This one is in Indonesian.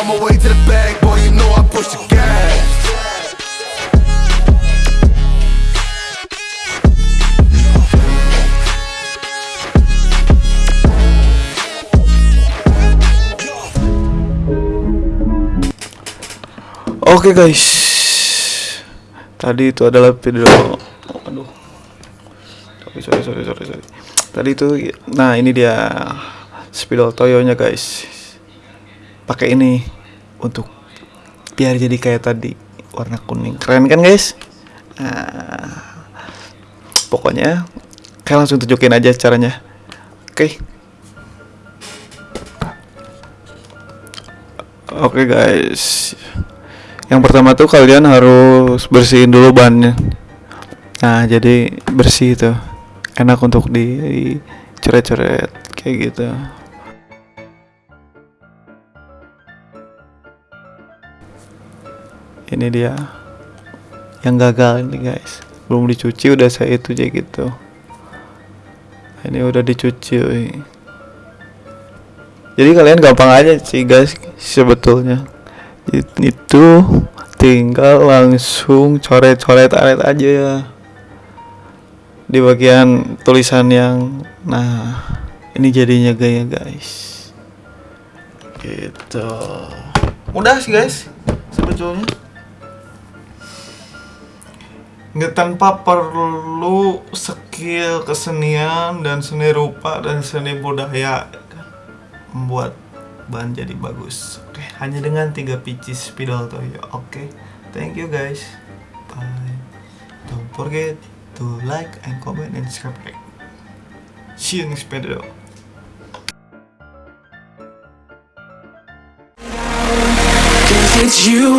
On my to the bag, boy, you know I push the gas. Oke guys, tadi itu adalah video. Aduh, sorry sorry sorry sorry sorry. Tadi itu, nah ini dia spidol toyonya guys. Pakai ini untuk biar jadi kayak tadi warna kuning. Keren kan guys? Nah, pokoknya kalian langsung tunjukin aja caranya. Oke. Oke guys. Yang pertama tuh kalian harus bersihin dulu bannya. Nah, jadi bersih itu. Enak untuk dicoret-coret kayak gitu. Ini dia yang gagal ini guys. Belum dicuci udah saya itu aja gitu. Ini udah dicuci. Jadi kalian gampang aja sih guys sebetulnya. It- Itu tinggal langsung coret-coret aret aja ya. Di bagian tulisan yang nah ini jadinya gaya guys. Gitu. Mudah sih guys sebetulnya. Nggak tanpa perlu skill kesenian dan seni rupa dan seni budaya kan, membuat bahan jadi bagus. Oke, hanya dengan tiga pieces spidol toyo. Oke, thank you guys. Bye. Don't forget to like and comment and subscribe. See you next video. It's you